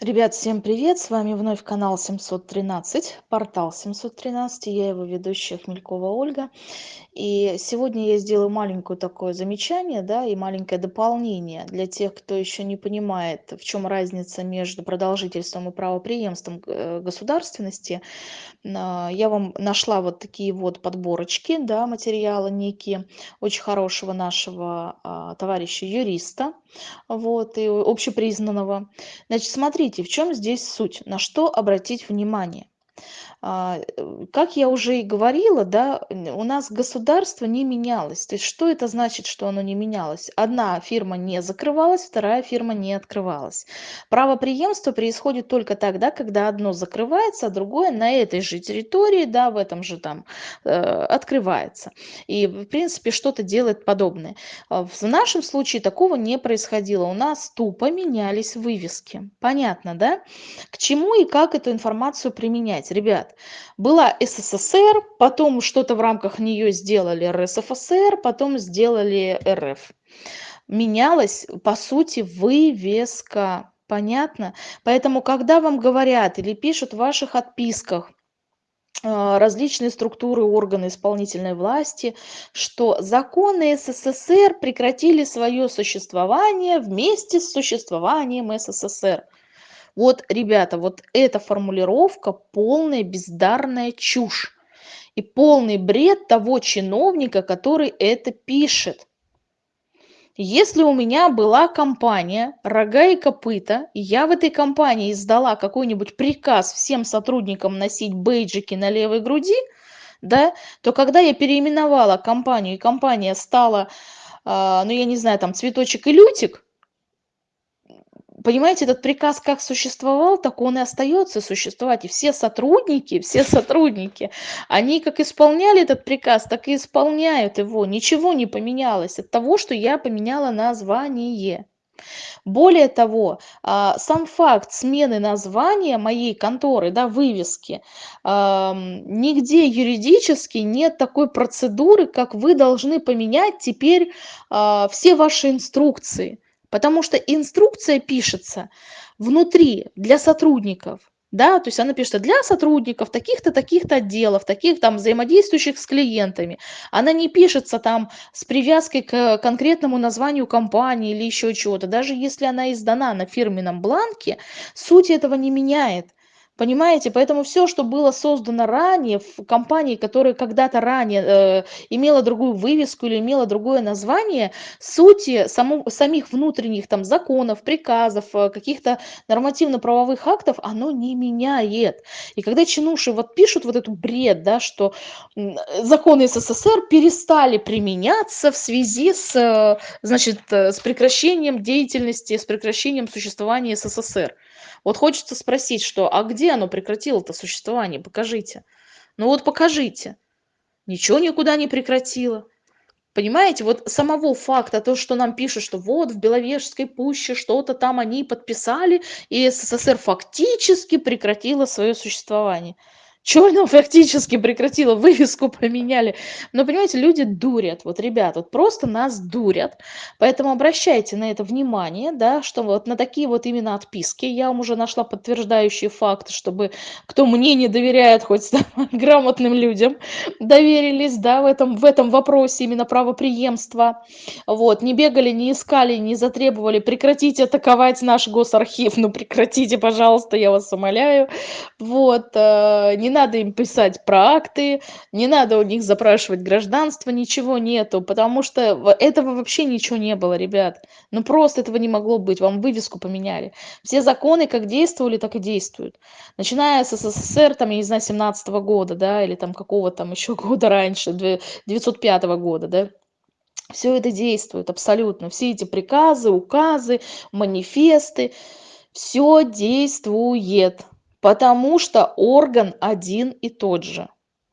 Ребят, всем привет! С вами вновь канал 713, портал 713, я его ведущая Хмелькова Ольга. И сегодня я сделаю маленькое такое замечание, да, и маленькое дополнение для тех, кто еще не понимает, в чем разница между продолжительством и правопреемством э, государственности. А, я вам нашла вот такие вот подборочки, да, материала некие, очень хорошего нашего а, товарища юриста, вот, и общепризнанного. Значит, смотрите, в чем здесь суть, на что обратить внимание. А, э, как я уже и говорила, да, у нас государство не менялось. То есть что это значит, что оно не менялось? Одна фирма не закрывалась, вторая фирма не открывалась. Правопреемство происходит только тогда, когда одно закрывается, а другое на этой же территории, да, в этом же там э, открывается. И, в принципе, что-то делает подобное. А в нашем случае такого не происходило. У нас тупо менялись вывески. Понятно, да? К чему и как эту информацию применять? Ребят, лет. Была СССР, потом что-то в рамках нее сделали РСФСР, потом сделали РФ. Менялась, по сути, вывеска. Понятно? Поэтому, когда вам говорят или пишут в ваших отписках, а, различные структуры, органы исполнительной власти, что законы СССР прекратили свое существование вместе с существованием СССР. Вот, ребята, вот эта формулировка полная бездарная чушь и полный бред того чиновника, который это пишет. Если у меня была компания «Рога и копыта», и я в этой компании издала какой-нибудь приказ всем сотрудникам носить бейджики на левой груди, да, то когда я переименовала компанию, и компания стала, э, ну я не знаю, там цветочек и лютик, понимаете, этот приказ как существовал, так он и остается существовать. И все сотрудники, все сотрудники, они как исполняли этот приказ, так и исполняют его. Ничего не поменялось от того, что я поменяла название. Более того, а, сам факт смены названия моей конторы, да, вывески, нигде юридически нет такой процедуры, как вы должны поменять теперь а, все ваши инструкции. Потому что инструкция пишется внутри для сотрудников. Да, то есть она пишет для сотрудников таких-то, таких-то отделов, таких там взаимодействующих с клиентами. Она не пишется там с привязкой к конкретному названию компании или еще чего-то. Даже если она издана на фирменном бланке, суть этого не меняет. Понимаете? Поэтому все, что было создано ранее в компании, которая когда-то ранее э, имела другую вывеску или имела другое название, сути само, самих внутренних там законов, приказов, э, каких-то нормативно-правовых актов, оно не меняет. И когда чинуши вот пишут вот эту бред, да, что законы СССР перестали применяться в связи с, э, значит, э, с прекращением деятельности, с прекращением существования СССР. Вот хочется спросить, что, а где оно прекратило-то существование? Покажите. Ну вот покажите. Ничего никуда не прекратило. Понимаете, вот самого факта, то, что нам пишут, что вот в Беловежской пуще что-то там они подписали, и СССР фактически прекратила свое существование. Оно фактически прекратило, вывеску поменяли. Но, понимаете, люди дурят. Вот, ребят, вот просто нас дурят. Поэтому обращайте на это внимание, да, что вот на такие вот именно отписки. Я вам уже нашла подтверждающие факты, чтобы кто мне не доверяет, хоть да, грамотным людям, доверились, да, в этом, в этом вопросе именно правоприемства. Вот, не бегали, не искали, не затребовали, прекратите атаковать наш госархив. Ну, прекратите, пожалуйста, я вас умоляю. Вот, э, не надо им писать про акты, не надо у них запрашивать гражданство, ничего нету, потому что этого вообще ничего не было, ребят. Ну просто этого не могло быть, вам вывеску поменяли. Все законы как действовали, так и действуют. Начиная с СССР, там, я не знаю, 17 -го года, да, или там какого там еще года раньше, 905 -го года, да. Все это действует абсолютно. Все эти приказы, указы, манифесты, все действует потому что орган один и тот же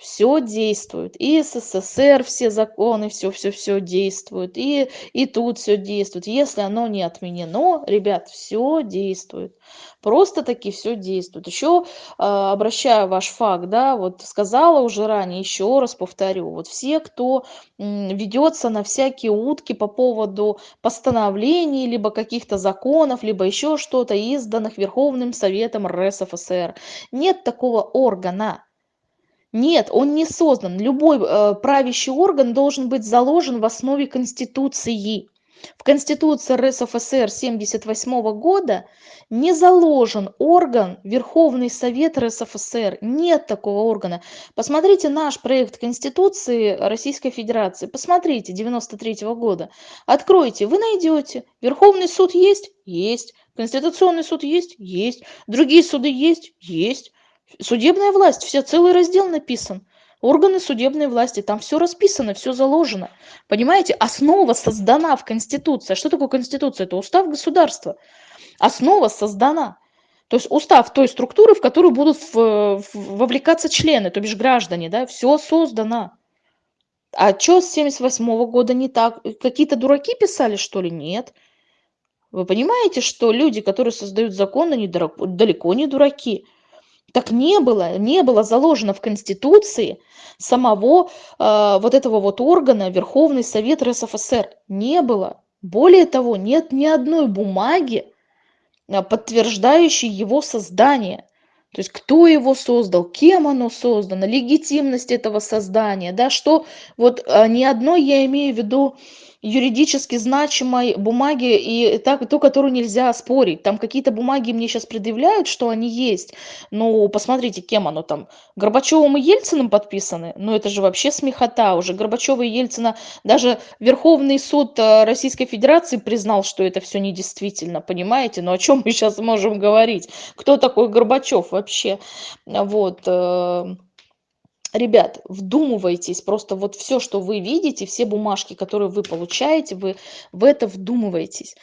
все действует. И СССР все законы, все, все, все действует. И, и тут все действует. Если оно не отменено, ребят, все действует. Просто таки все действует. Еще э, обращаю ваш факт, да, вот сказала уже ранее, еще раз повторю. Вот все, кто ведется на всякие утки по поводу постановлений, либо каких-то законов, либо еще что-то, изданных Верховным Советом РСФСР. Нет такого органа нет, он не создан. Любой э, правящий орган должен быть заложен в основе Конституции. В Конституции РСФСР 1978 года не заложен орган Верховный Совет РСФСР. Нет такого органа. Посмотрите наш проект Конституции Российской Федерации. Посмотрите, 93 -го года. Откройте, вы найдете. Верховный суд есть? Есть. Конституционный суд есть? Есть. Другие суды есть? Есть. Судебная власть, все, целый раздел написан. Органы судебной власти, там все расписано, все заложено. Понимаете, основа создана в Конституции. Что такое Конституция? Это устав государства. Основа создана. То есть устав той структуры, в которую будут в, в, вовлекаться члены, то бишь граждане, да, все создано. А что с 78 -го года не так? Какие-то дураки писали, что ли? Нет. Вы понимаете, что люди, которые создают законы, они далеко не дураки. Так не было, не было заложено в Конституции самого э, вот этого вот органа Верховный Совет РСФСР. Не было. Более того, нет ни одной бумаги, э, подтверждающей его создание. То есть кто его создал, кем оно создано, легитимность этого создания, да, что вот э, ни одной, я имею в виду, юридически значимой бумаги и так, ту, которую нельзя спорить. Там какие-то бумаги мне сейчас предъявляют, что они есть. Ну, посмотрите, кем оно там. Горбачевым и Ельциным подписаны. Ну, это же вообще смехота. Уже Горбачева и Ельцина, даже Верховный суд э, Российской Федерации признал, что это все недействительно, понимаете? Ну, о чем мы сейчас можем говорить? Кто такой Горбачев вообще? Вот. Ребят вдумывайтесь просто вот все что вы видите все бумажки которые вы получаете вы в это вдумываетесь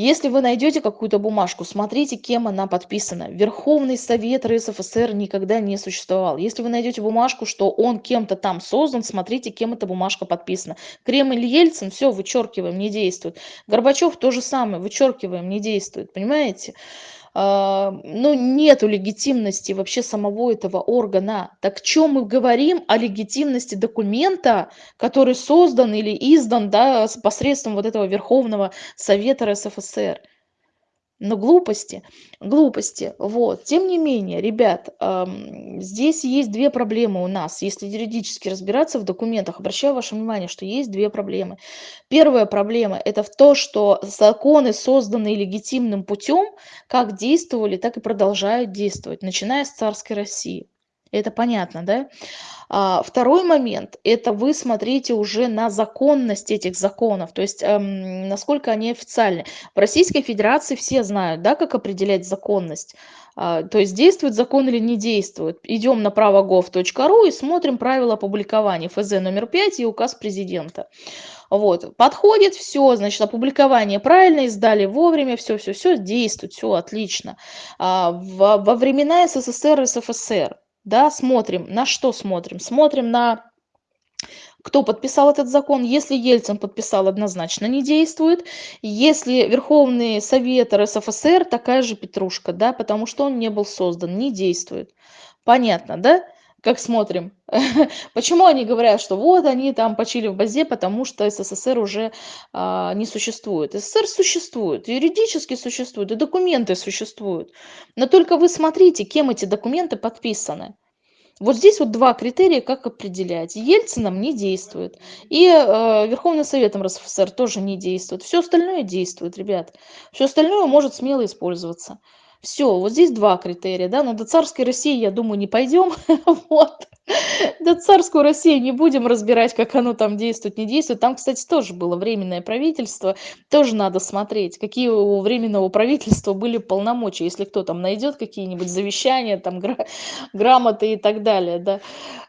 если вы найдете какую-то бумажку смотрите кем она подписана. Верховный совет рсфср никогда не существовал. Если вы найдете бумажку что он кем-то там создан смотрите кем эта бумажка подписана. Кремль ельцин все вычеркиваем не действует. Горбачев то же самое вычеркиваем не действует понимаете? а, ну, нету легитимности вообще самого этого органа. Так чем мы говорим о легитимности документа, который создан или издан да, посредством вот этого Верховного Совета РСФСР? Но глупости, глупости. Вот. Тем не менее, ребят, эм, здесь есть две проблемы у нас. Если юридически разбираться в документах, обращаю ваше внимание, что есть две проблемы. Первая проблема – это в то, что законы, созданные легитимным путем, как действовали, так и продолжают действовать, начиная с царской России. Это понятно, да? А, второй момент – это вы смотрите уже на законность этих законов, то есть эм, насколько они официальны. В Российской Федерации все знают, да, как определять законность. А, то есть действует закон или не действует. Идем на правогов.ру и смотрим правила опубликования ФЗ номер 5 и указ президента. Вот, подходит, все, значит, опубликование правильно, издали вовремя, все, все, все, действует, все отлично. А, во, во времена СССР и СФСР да, смотрим. На что смотрим? Смотрим на кто подписал этот закон. Если Ельцин подписал, однозначно не действует. Если Верховный Совет РСФСР, такая же петрушка, да, потому что он не был создан, не действует. Понятно, да? Как смотрим. Почему они говорят, что вот они там почили в базе, потому что СССР уже а, не существует. СССР существует, юридически существует, и документы существуют. Но только вы смотрите, кем эти документы подписаны. Вот здесь вот два критерия, как определять. Ельцином не действует. И э, Верховным Советом РСФСР тоже не действует. Все остальное действует, ребят. Все остальное может смело использоваться. Все, вот здесь два критерия, да, но до царской России, я думаю, не пойдем, вот. До царскую Россию не будем разбирать, как оно там действует, не действует. Там, кстати, тоже было временное правительство, тоже надо смотреть, какие у временного правительства были полномочия, если кто там найдет какие-нибудь завещания, там, гра грамоты и так далее, да,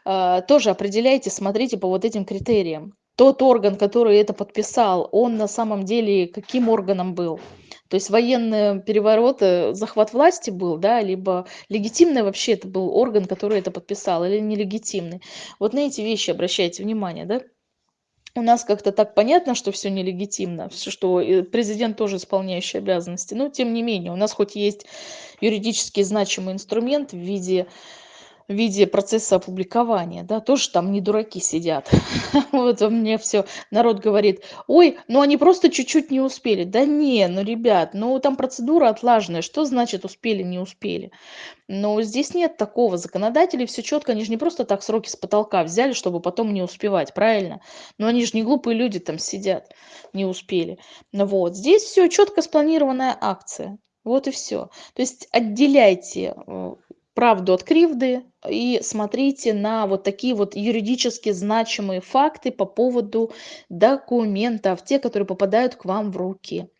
а, тоже определяйте, смотрите по вот этим критериям. Тот орган, который это подписал, он на самом деле каким органом был? То есть военные перевороты, захват власти был, да, либо легитимный вообще это был орган, который это подписал, или нелегитимный. Вот на эти вещи обращайте внимание, да. У нас как-то так понятно, что все нелегитимно, что и президент тоже исполняющий обязанности. Но тем не менее, у нас хоть есть юридически значимый инструмент в виде в виде процесса опубликования, да, тоже там не дураки сидят. Вот у меня все народ говорит: "Ой, ну они просто чуть-чуть не успели". Да не, ну, ребят, ну там процедура отлаженная. Что значит успели, не успели? Но здесь нет такого. Законодатели все четко, они же не просто так сроки с потолка взяли, чтобы потом не успевать, правильно? Но они же не глупые люди там сидят, не успели. Вот, здесь все четко спланированная акция. Вот и все. То есть отделяйте, э, правду от кривды и смотрите на вот такие вот юридически значимые факты по поводу документов, те, которые попадают к вам в руки.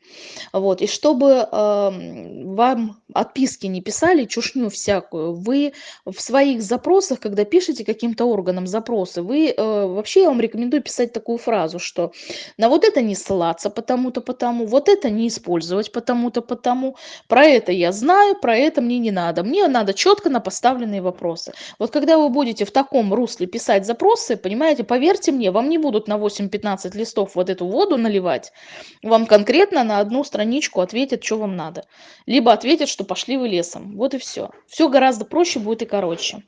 Вот, и чтобы, ам, вам отписки не писали, чушню всякую, вы в своих запросах, когда пишете каким-то органам запросы, вы, э, вообще я вам рекомендую писать такую фразу, что на вот это не ссылаться потому-то, потому, вот это не использовать потому-то, потому, про это я знаю, про это мне не надо. Мне надо четко на поставленные вопросы. Вот когда вы будете в таком русле писать запросы, понимаете, поверьте мне, вам не будут на 8-15 листов вот эту воду наливать, вам конкретно на одну страничку ответят, что вам надо. Либо ответят, что пошли вы лесом. Вот и все. Все гораздо проще будет и короче.